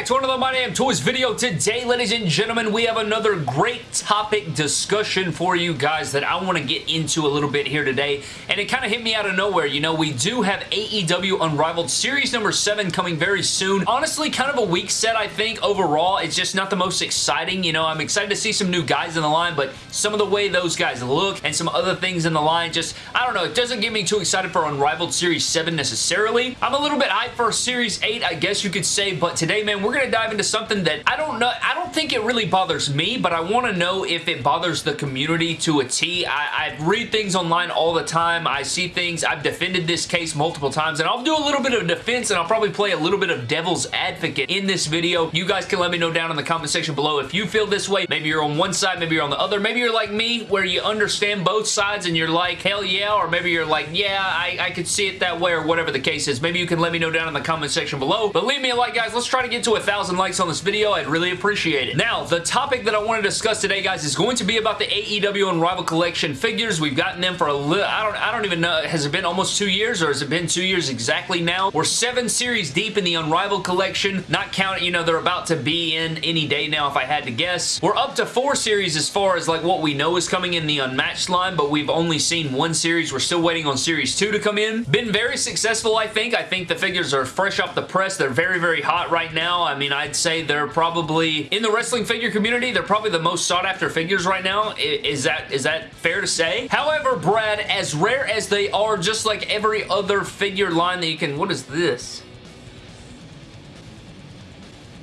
back to another My Damn Toys video. Today, ladies and gentlemen, we have another great topic discussion for you guys that I want to get into a little bit here today. And it kind of hit me out of nowhere. You know, we do have AEW Unrivaled Series number 7 coming very soon. Honestly, kind of a weak set, I think, overall. It's just not the most exciting. You know, I'm excited to see some new guys in the line, but some of the way those guys look and some other things in the line just, I don't know, it doesn't get me too excited for Unrivaled Series 7 necessarily. I'm a little bit hyped for Series 8, I guess you could say, but today, man, we're going to dive into something that I don't know, I don't think it really bothers me, but I want to know if it bothers the community to a T. I, I read things online all the time. I see things. I've defended this case multiple times, and I'll do a little bit of defense, and I'll probably play a little bit of devil's advocate in this video. You guys can let me know down in the comment section below if you feel this way. Maybe you're on one side, maybe you're on the other. Maybe you're like me, where you understand both sides, and you're like, hell yeah, or maybe you're like, yeah, I, I could see it that way, or whatever the case is. Maybe you can let me know down in the comment section below. But leave me a like, guys. Let's try to get to a thousand likes on this video. I'd really appreciate it. Now, the topic that I want to discuss today, guys, is going to be about the AEW Unrivaled Collection figures. We've gotten them for a little, I don't, I don't even know, has it been almost two years or has it been two years exactly now? We're seven series deep in the Unrivaled Collection, not counting, you know, they're about to be in any day now if I had to guess. We're up to four series as far as like what we know is coming in the Unmatched line, but we've only seen one series. We're still waiting on series two to come in. Been very successful, I think. I think the figures are fresh off the press. They're very, very hot right now. I mean, I'd say they're probably, in the wrestling figure community, they're probably the most sought after figures right now. Is that is that fair to say? However, Brad, as rare as they are, just like every other figure line that you can, what is this?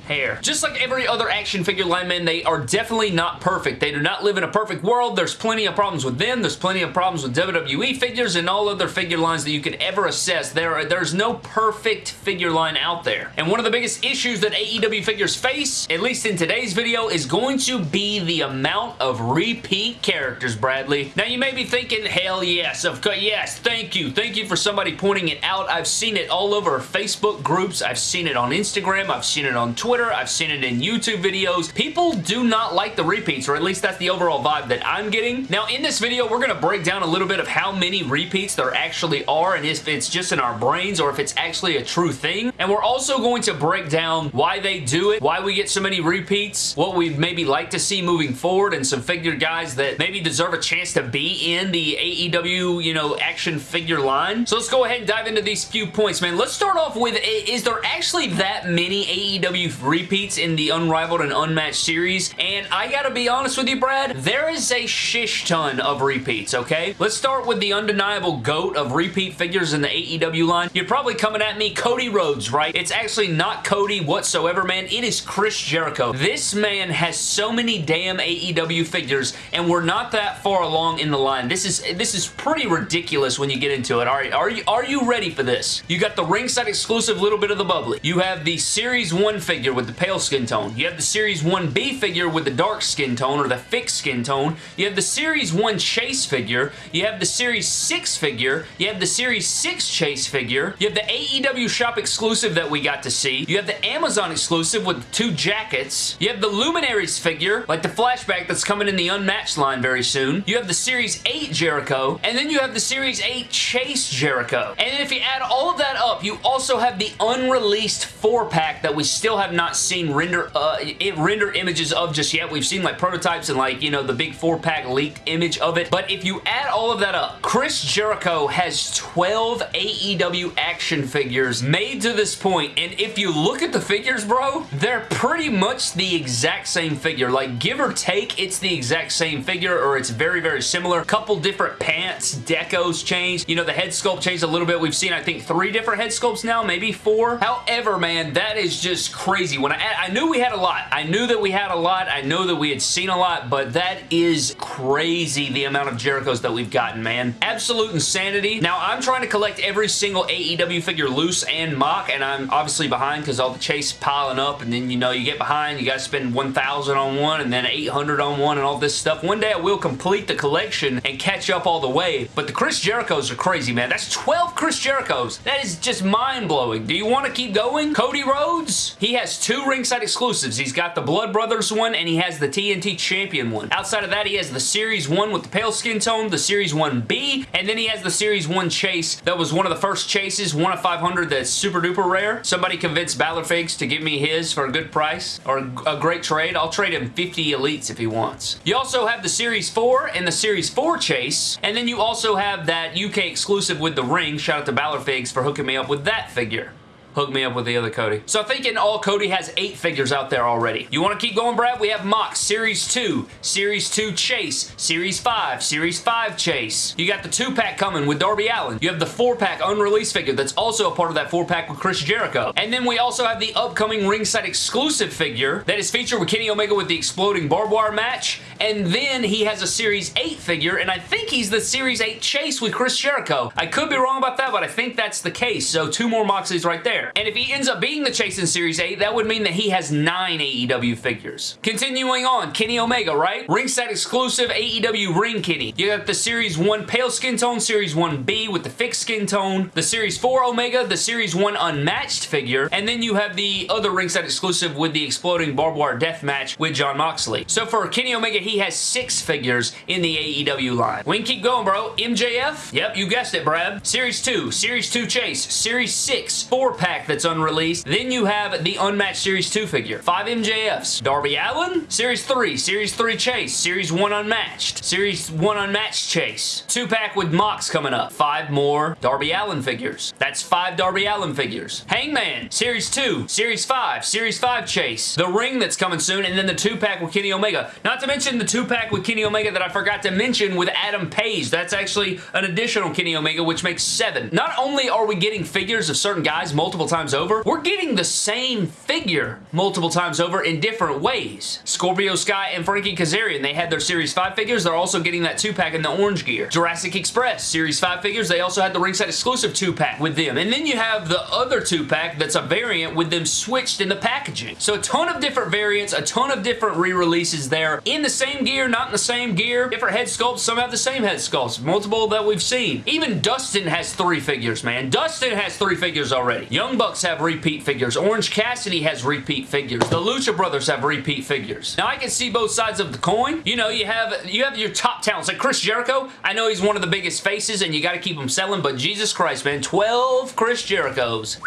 Hair. Just like every other action figure lineman, they are definitely not perfect. They do not live in a perfect world. There's plenty of problems with them. There's plenty of problems with WWE figures and all other figure lines that you could ever assess. There are, there's no perfect figure line out there. And one of the biggest issues that AEW figures face, at least in today's video, is going to be the amount of repeat characters, Bradley. Now, you may be thinking, hell yes, of course, yes, thank you. Thank you for somebody pointing it out. I've seen it all over Facebook groups. I've seen it on Instagram. I've seen it on Twitter. Twitter. I've seen it in YouTube videos. People do not like the repeats, or at least that's the overall vibe that I'm getting. Now, in this video, we're going to break down a little bit of how many repeats there actually are, and if it's just in our brains, or if it's actually a true thing. And we're also going to break down why they do it, why we get so many repeats, what we'd maybe like to see moving forward, and some figure guys that maybe deserve a chance to be in the AEW, you know, action figure line. So let's go ahead and dive into these few points, man. Let's start off with, is there actually that many AEW repeats in the Unrivaled and Unmatched series, and I gotta be honest with you, Brad, there is a shish ton of repeats, okay? Let's start with the undeniable GOAT of repeat figures in the AEW line. You're probably coming at me, Cody Rhodes, right? It's actually not Cody whatsoever, man. It is Chris Jericho. This man has so many damn AEW figures, and we're not that far along in the line. This is this is pretty ridiculous when you get into it. All right, are you, are you ready for this? You got the ringside exclusive little bit of the bubbly. You have the Series 1 figure with the pale skin tone. You have the Series 1B figure with the dark skin tone or the fixed skin tone. You have the Series 1 Chase figure. You have the Series 6 figure. You have the Series 6 Chase figure. You have the AEW shop exclusive that we got to see. You have the Amazon exclusive with two jackets. You have the Luminaries figure, like the flashback that's coming in the Unmatched line very soon. You have the Series 8 Jericho. And then you have the Series 8 Chase Jericho. And if you add all of that up, you also have the unreleased 4-pack that we still have not seen render uh, it, render images of just yet. We've seen like prototypes and like, you know, the big four pack leaked image of it. But if you add all of that up, Chris Jericho has 12 AEW action figures made to this point. And if you look at the figures, bro, they're pretty much the exact same figure. Like, give or take, it's the exact same figure or it's very, very similar. Couple different pants, decos changed. You know, the head sculpt changed a little bit. We've seen, I think, three different head sculpts now, maybe four. However, man, that is just crazy. When I, I knew we had a lot. I knew that we had a lot. I know that we had seen a lot, but that is crazy the amount of Jerichos that we've gotten, man. Absolute insanity. Now, I'm trying to collect every single AEW figure loose and MOC, and I'm obviously behind because all the chase piling up, and then, you know, you get behind, you got to spend 1,000 on one, and then 800 on one, and all this stuff. One day I will complete the collection and catch up all the way, but the Chris Jerichos are crazy, man. That's 12 Chris Jerichos. That is just mind-blowing. Do you want to keep going? Cody Rhodes? He has two ringside exclusives. He's got the Blood Brothers one and he has the TNT Champion one. Outside of that, he has the Series 1 with the pale skin tone, the Series 1B, and then he has the Series 1 Chase that was one of the first chases, one of 500 that's super duper rare. Somebody convinced Balor Figs to give me his for a good price or a great trade. I'll trade him 50 elites if he wants. You also have the Series 4 and the Series 4 Chase, and then you also have that UK exclusive with the ring. Shout out to Balor Figs for hooking me up with that figure hook me up with the other Cody. So I think in all, Cody has eight figures out there already. You want to keep going, Brad? We have Mox, Series 2, Series 2 Chase, Series 5, Series 5 Chase. You got the 2-pack coming with Darby Allin. You have the 4-pack unreleased figure that's also a part of that 4-pack with Chris Jericho. And then we also have the upcoming ringside exclusive figure that is featured with Kenny Omega with the exploding barbed wire match. And then he has a Series 8 figure, and I think he's the Series 8 Chase with Chris Jericho. I could be wrong about that, but I think that's the case. So two more Moxleys right there. And if he ends up being the Chase in Series 8, that would mean that he has nine AEW figures. Continuing on, Kenny Omega, right? Ringside exclusive AEW Ring Kenny. You got the Series 1 Pale Skin Tone, Series 1B with the fixed skin tone, the Series 4 Omega, the Series 1 Unmatched figure, and then you have the other ringside exclusive with the exploding barbed wire death match with Jon Moxley. So for Kenny Omega, he has six figures in the AEW line. We can keep going, bro. MJF? Yep, you guessed it, Brad. Series 2, Series 2 Chase, Series 6, 4-pack pack that's unreleased. Then you have the Unmatched Series 2 figure. 5 MJFs. Darby Allin, Series 3, Series 3 Chase, Series 1 Unmatched, Series 1 Unmatched Chase. 2-pack with Mox coming up. 5 more Darby Allin figures. That's 5 Darby Allin figures. Hangman, Series 2, Series 5, Series 5 Chase. The ring that's coming soon, and then the 2-pack with Kenny Omega. Not to mention the 2-pack with Kenny Omega that I forgot to mention with Adam Page. That's actually an additional Kenny Omega, which makes 7. Not only are we getting figures of certain guys multiple times over, we're getting the same figure multiple times over in different ways. Scorpio Sky and Frankie Kazarian, they had their Series 5 figures. They're also getting that 2-pack in the orange gear. Jurassic Express, Series 5 figures, they also had the ringside exclusive 2-pack with them. And then you have the other 2-pack that's a variant with them switched in the packaging. So a ton of different variants, a ton of different re-releases there. In the same gear, not in the same gear. Different head sculpts, some have the same head sculpts. Multiple that we've seen. Even Dustin has three figures, man. Dustin has three figures already. Young Bucks have repeat figures. Orange Cassidy has repeat figures. The Lucha Brothers have repeat figures. Now, I can see both sides of the coin. You know, you have you have your top talents. Like Chris Jericho, I know he's one of the biggest faces and you got to keep him selling, but Jesus Christ, man, 12 Chris Jerichos.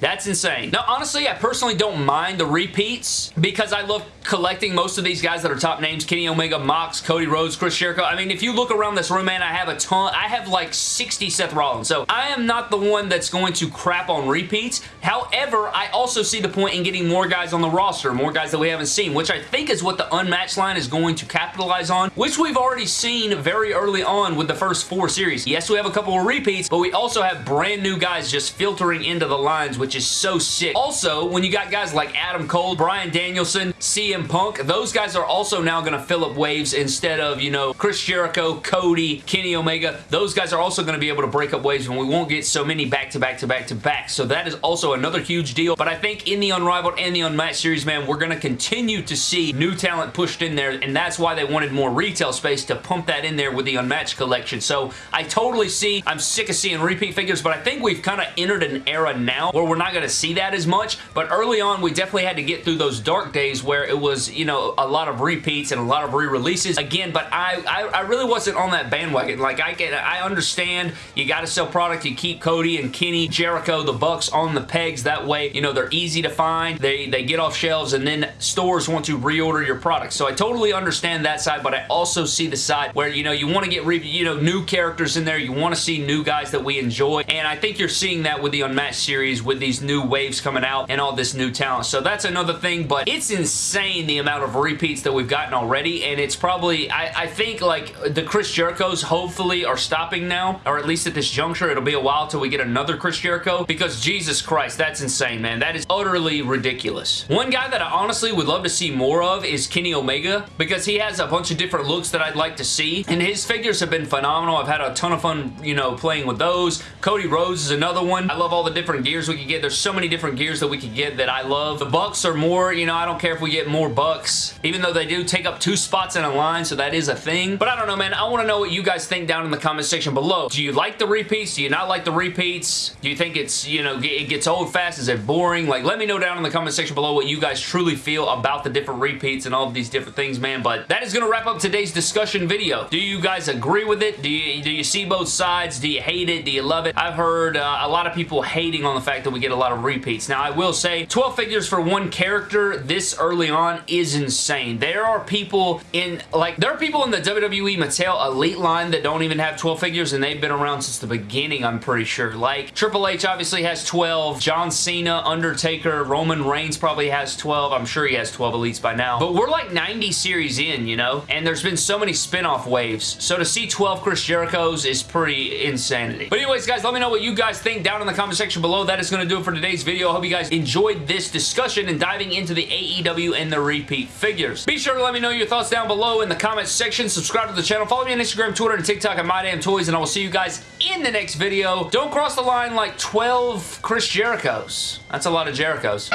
That's insane. Now, honestly, I personally don't mind the repeats because I love collecting most of these guys that are top names. Kenny Omega, Mox, Cody Rhodes, Chris Jericho. I mean, if you look around this room, man, I have a ton. I have like 60 Seth Rollins. So I am not the one that's going to crap on repeats. However, I also see the point in getting more guys on the roster, more guys that we haven't seen, which I think is what the Unmatched line is going to capitalize on, which we've already seen very early on with the first four series. Yes, we have a couple of repeats, but we also have brand new guys just filtering into the lines, which is so sick. Also, when you got guys like Adam Cole, Bryan Danielson, CM Punk, those guys are also now going to fill up waves instead of, you know, Chris Jericho, Cody, Kenny Omega. Those guys are also going to be able to break up waves and we won't get so many back-to-back to back-to-back. So that is also another huge deal. But I think in the Unrivaled and the Unmatched series, man, we're going to continue to see new talent pushed in there and that's why they wanted more retail space to pump that in there with the Unmatched collection. So I totally see, I'm sick of seeing repeat figures, but I think we've kind of entered an era now where we're not going to see that as much, but early on, we definitely had to get through those dark days where it was, you know, a lot of repeats and a lot of re-releases. Again, but I, I, I, really wasn't on that bandwagon. Like, I get, I understand you got to sell product. You keep Cody and Kenny, Jericho, the Bucks on the pegs. That way, you know, they're easy to find. They, they get off shelves, and then stores want to reorder your product. So I totally understand that side, but I also see the side where, you know, you want to get, you know, new characters in there. You want to see new guys that we enjoy, and I think you're seeing that with the Unmatched series with these new waves coming out and all this new talent. So that's another thing, but it's insane the amount of repeats that we've gotten already, and it's probably, I, I think, like, the Chris Jerichos hopefully are stopping now, or at least at this juncture. It'll be a while till we get another Chris Jericho, because Jesus Christ, that's insane, man. That is utterly ridiculous. One guy that I honestly would love to see more of is Kenny Omega, because he has a bunch of different looks that I'd like to see, and his figures have been phenomenal. I've had a ton of fun, you know, playing with those. Cody Rhodes is another one. I love all the different gears we can get get. There's so many different gears that we could get that I love. The Bucks are more, you know, I don't care if we get more Bucks, even though they do take up two spots in a line, so that is a thing. But I don't know, man. I want to know what you guys think down in the comment section below. Do you like the repeats? Do you not like the repeats? Do you think it's, you know, it gets old fast? Is it boring? Like, let me know down in the comment section below what you guys truly feel about the different repeats and all of these different things, man. But that is going to wrap up today's discussion video. Do you guys agree with it? Do you, do you see both sides? Do you hate it? Do you love it? I've heard uh, a lot of people hating on the fact that we get a lot of repeats. Now, I will say 12 figures for one character this early on is insane. There are people in, like, there are people in the WWE Mattel Elite line that don't even have 12 figures, and they've been around since the beginning, I'm pretty sure. Like, Triple H obviously has 12. John Cena, Undertaker, Roman Reigns probably has 12. I'm sure he has 12 Elites by now. But we're like 90 series in, you know? And there's been so many spin-off waves. So to see 12 Chris Jerichos is pretty insanity. But anyways, guys, let me know what you guys think down in the comment section below. That is going to do it for today's video. I hope you guys enjoyed this discussion and diving into the AEW and the repeat figures. Be sure to let me know your thoughts down below in the comment section. Subscribe to the channel. Follow me on Instagram, Twitter, and TikTok at MyDamnToys, and I will see you guys in the next video. Don't cross the line like 12 Chris Jerichos. That's a lot of Jerichos.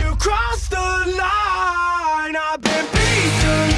You crossed the line, I've been beaten,